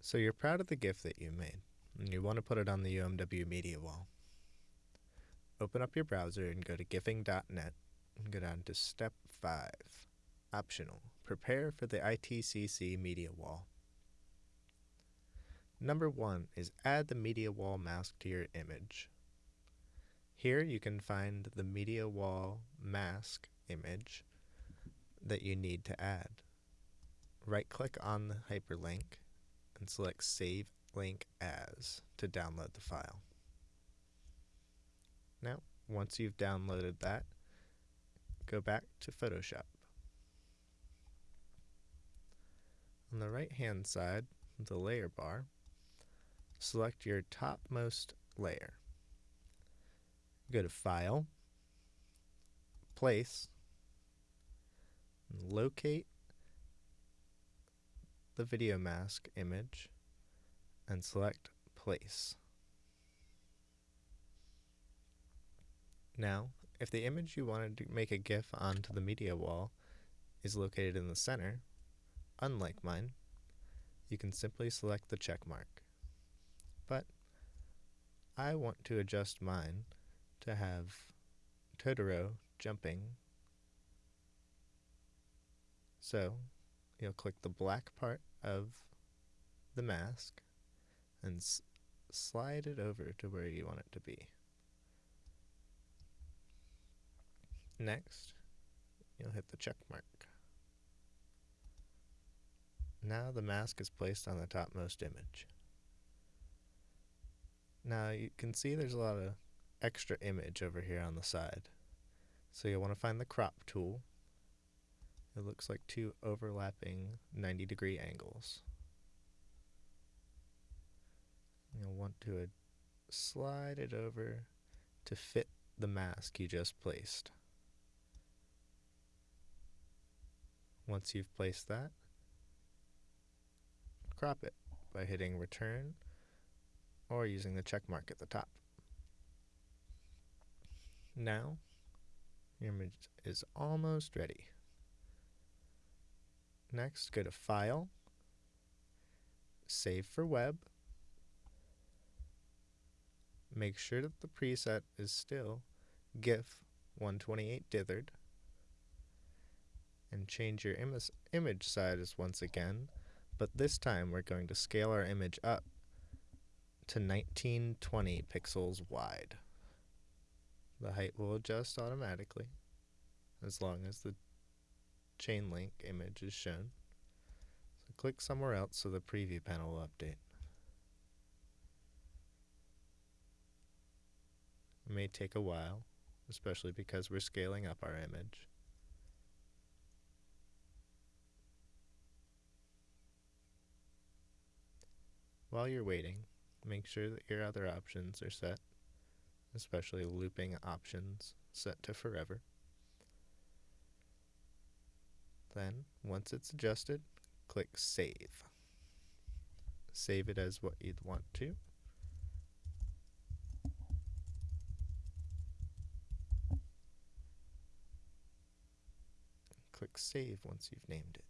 So you're proud of the gift that you made, and you want to put it on the UMW media wall. Open up your browser and go to gifing.net and go down to step 5, optional, prepare for the ITCC media wall. Number 1 is add the media wall mask to your image. Here you can find the media wall mask image that you need to add. Right click on the hyperlink and select Save Link As to download the file. Now, once you've downloaded that, go back to Photoshop. On the right hand side, the layer bar, select your topmost layer. Go to File, Place, locate the video mask image and select place. Now, if the image you wanted to make a GIF onto the media wall is located in the center, unlike mine, you can simply select the check mark. But I want to adjust mine to have Totoro jumping. So you'll click the black part of the mask and slide it over to where you want it to be. Next, you'll hit the check mark. Now the mask is placed on the topmost image. Now you can see there's a lot of extra image over here on the side. So you'll want to find the crop tool it looks like two overlapping 90 degree angles. You'll want to uh, slide it over to fit the mask you just placed. Once you've placed that, crop it by hitting return or using the check mark at the top. Now, your image is almost ready. Next, go to File, Save for Web. Make sure that the preset is still GIF 128 dithered. And change your Im image size once again, but this time we're going to scale our image up to 1920 pixels wide. The height will adjust automatically as long as the chain link image is shown. So click somewhere else so the preview panel will update. It may take a while, especially because we're scaling up our image. While you're waiting, make sure that your other options are set, especially looping options set to forever. Then, once it's adjusted, click Save. Save it as what you'd want to. Click Save once you've named it.